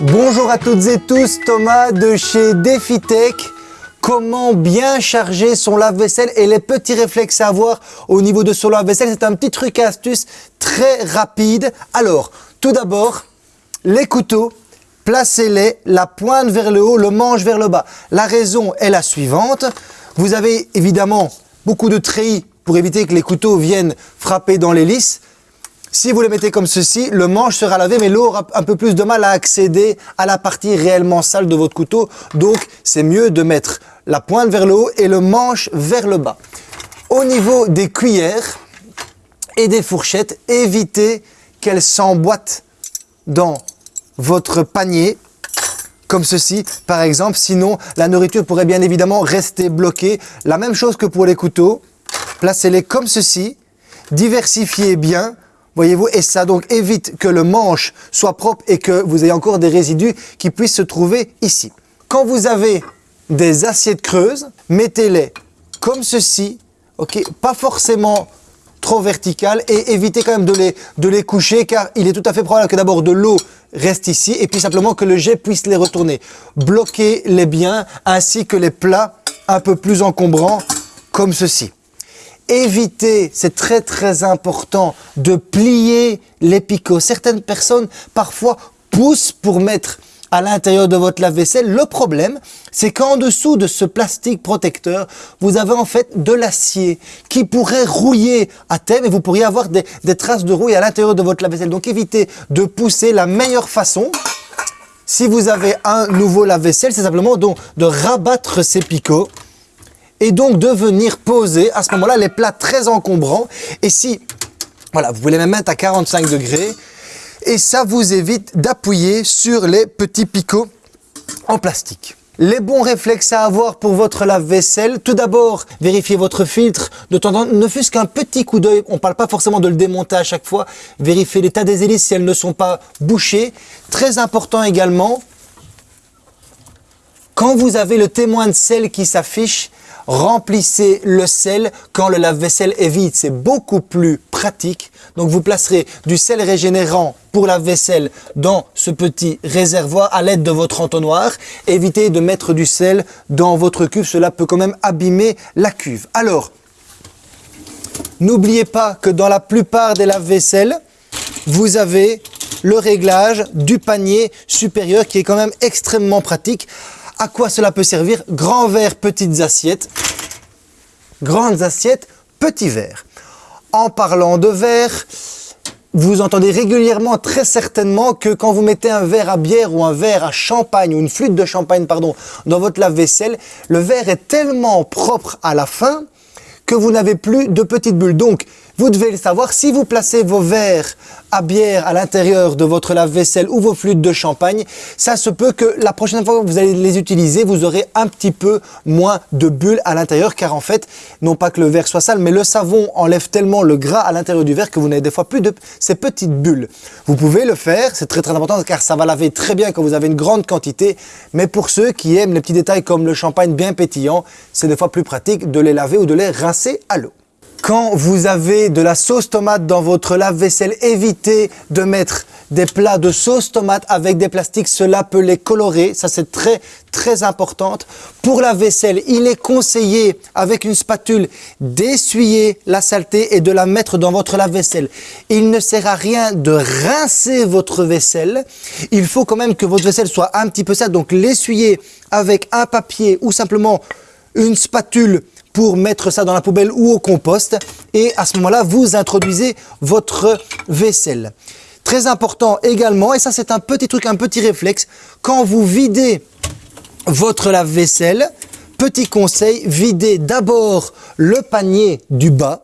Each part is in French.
Bonjour à toutes et tous, Thomas de chez DefiTech. Comment bien charger son lave-vaisselle et les petits réflexes à avoir au niveau de son lave-vaisselle. C'est un petit truc astuce très rapide. Alors, tout d'abord, les couteaux, placez-les la pointe vers le haut, le manche vers le bas. La raison est la suivante. Vous avez évidemment beaucoup de treillis pour éviter que les couteaux viennent frapper dans lisses. Si vous les mettez comme ceci, le manche sera lavé, mais l'eau aura un peu plus de mal à accéder à la partie réellement sale de votre couteau. Donc, c'est mieux de mettre la pointe vers le haut et le manche vers le bas. Au niveau des cuillères et des fourchettes, évitez qu'elles s'emboîtent dans votre panier comme ceci par exemple, sinon la nourriture pourrait bien évidemment rester bloquée. La même chose que pour les couteaux, placez-les comme ceci, diversifiez bien, Voyez-vous, et ça donc évite que le manche soit propre et que vous ayez encore des résidus qui puissent se trouver ici. Quand vous avez des assiettes creuses, mettez-les comme ceci, ok, pas forcément trop verticales et évitez quand même de les, de les coucher car il est tout à fait probable que d'abord de l'eau reste ici et puis simplement que le jet puisse les retourner. Bloquez-les bien ainsi que les plats un peu plus encombrants comme ceci évitez, c'est très très important, de plier les picots. Certaines personnes parfois poussent pour mettre à l'intérieur de votre lave-vaisselle. Le problème, c'est qu'en dessous de ce plastique protecteur, vous avez en fait de l'acier qui pourrait rouiller à terme et vous pourriez avoir des, traces de rouille à l'intérieur de votre lave-vaisselle. Donc évitez de pousser la meilleure façon. Si vous avez un nouveau lave-vaisselle, c'est simplement donc de rabattre ces picots et donc de venir poser à ce moment-là les plats très encombrants. Et si, voilà, vous les même mettre à 45 degrés et ça vous évite d'appuyer sur les petits picots en plastique. Les bons réflexes à avoir pour votre lave-vaisselle, tout d'abord, vérifiez votre filtre de temps temps, ne fût-ce qu'un petit coup d'œil, on ne parle pas forcément de le démonter à chaque fois, vérifiez l'état des hélices si elles ne sont pas bouchées. Très important également, quand vous avez le témoin de sel qui s'affiche, remplissez le sel quand le lave-vaisselle est vide. C'est beaucoup plus pratique. Donc vous placerez du sel régénérant pour la vaisselle dans ce petit réservoir à l'aide de votre entonnoir. Évitez de mettre du sel dans votre cuve, cela peut quand même abîmer la cuve. Alors, n'oubliez pas que dans la plupart des lave-vaisselles, vous avez le réglage du panier supérieur qui est quand même extrêmement pratique. À quoi cela peut servir Grand verre, petites assiettes. Grandes assiettes, petits verres. En parlant de verre, vous entendez régulièrement, très certainement, que quand vous mettez un verre à bière ou un verre à champagne, ou une flûte de champagne, pardon, dans votre lave-vaisselle, le verre est tellement propre à la fin que vous n'avez plus de petites bulles. Donc, vous devez le savoir, si vous placez vos verres à bière à l'intérieur de votre lave-vaisselle ou vos flûtes de champagne, ça se peut que la prochaine fois que vous allez les utiliser, vous aurez un petit peu moins de bulles à l'intérieur car en fait, non pas que le verre soit sale, mais le savon enlève tellement le gras à l'intérieur du verre que vous n'avez des fois plus de ces petites bulles. Vous pouvez le faire, c'est très très important car ça va laver très bien quand vous avez une grande quantité, mais pour ceux qui aiment les petits détails comme le champagne bien pétillant, c'est des fois plus pratique de les laver ou de les rincer à l'eau. Quand vous avez de la sauce tomate dans votre lave-vaisselle, évitez de mettre des plats de sauce tomate avec des plastiques, cela peut les colorer, ça c'est très très important. Pour la vaisselle, il est conseillé avec une spatule d'essuyer la saleté et de la mettre dans votre lave-vaisselle. Il ne sert à rien de rincer votre vaisselle, il faut quand même que votre vaisselle soit un petit peu sale, donc l'essuyer avec un papier ou simplement une spatule pour mettre ça dans la poubelle ou au compost. Et à ce moment-là, vous introduisez votre vaisselle. Très important également, et ça c'est un petit truc, un petit réflexe, quand vous videz votre lave-vaisselle, petit conseil, videz d'abord le panier du bas,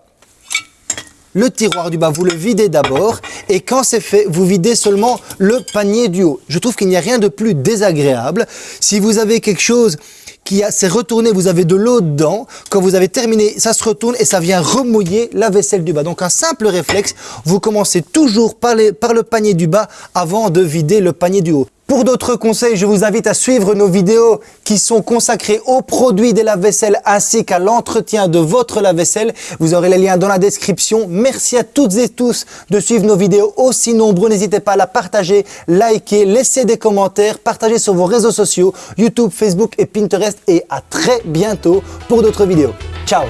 le tiroir du bas, vous le videz d'abord et quand c'est fait, vous videz seulement le panier du haut. Je trouve qu'il n'y a rien de plus désagréable. Si vous avez quelque chose qui s'est retourné, vous avez de l'eau dedans, quand vous avez terminé, ça se retourne et ça vient remouiller la vaisselle du bas. Donc un simple réflexe, vous commencez toujours par, par le panier du bas avant de vider le panier du haut. Pour d'autres conseils, je vous invite à suivre nos vidéos qui sont consacrées aux produits des lave-vaisselle ainsi qu'à l'entretien de votre lave-vaisselle. Vous aurez les liens dans la description. Merci à toutes et tous de suivre nos vidéos aussi nombreux. N'hésitez pas à la partager, liker, laisser des commentaires, partager sur vos réseaux sociaux, YouTube, Facebook et Pinterest. Et à très bientôt pour d'autres vidéos. Ciao